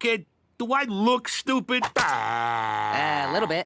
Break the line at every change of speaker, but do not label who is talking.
kid, do I look stupid?
A little bit.